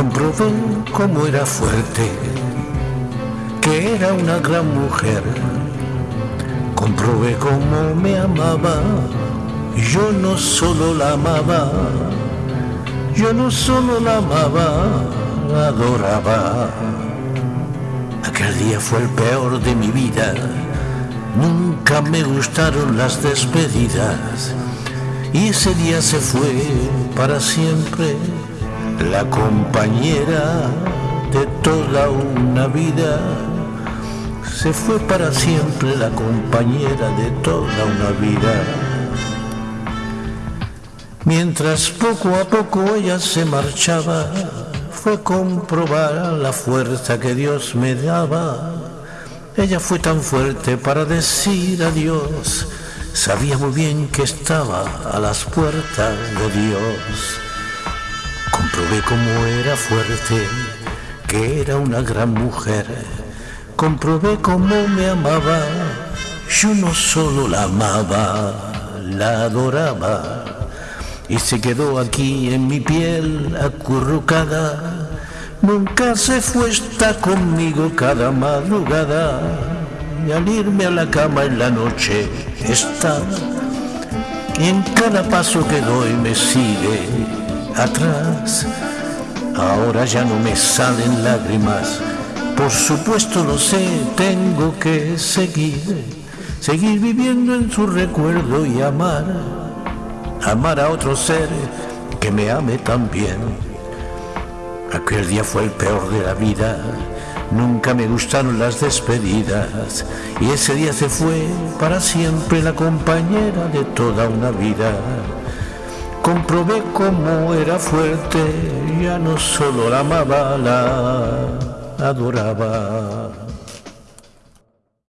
Comprobé cómo era fuerte, que era una gran mujer. Comprobé cómo me amaba, yo no solo la amaba, yo no solo la amaba, la adoraba. Aquel día fue el peor de mi vida, nunca me gustaron las despedidas y ese día se fue para siempre la compañera de toda una vida. Se fue para siempre la compañera de toda una vida. Mientras poco a poco ella se marchaba, fue comprobar la fuerza que Dios me daba. Ella fue tan fuerte para decir adiós, sabía muy bien que estaba a las puertas de Dios. Comprobé cómo era fuerte, que era una gran mujer. Comprobé cómo me amaba, yo no solo la amaba, la adoraba. Y se quedó aquí en mi piel acurrucada. Nunca se fue, está conmigo cada madrugada. Y al irme a la cama en la noche está. Y en cada paso que doy me sigue atrás. Ahora ya no me salen lágrimas, por supuesto lo sé, tengo que seguir, seguir viviendo en su recuerdo y amar, amar a otro ser que me ame también. Aquel día fue el peor de la vida, nunca me gustaron las despedidas y ese día se fue para siempre la compañera de toda una vida. Comprobé cómo era fuerte, ya no solo la amaba, la adoraba.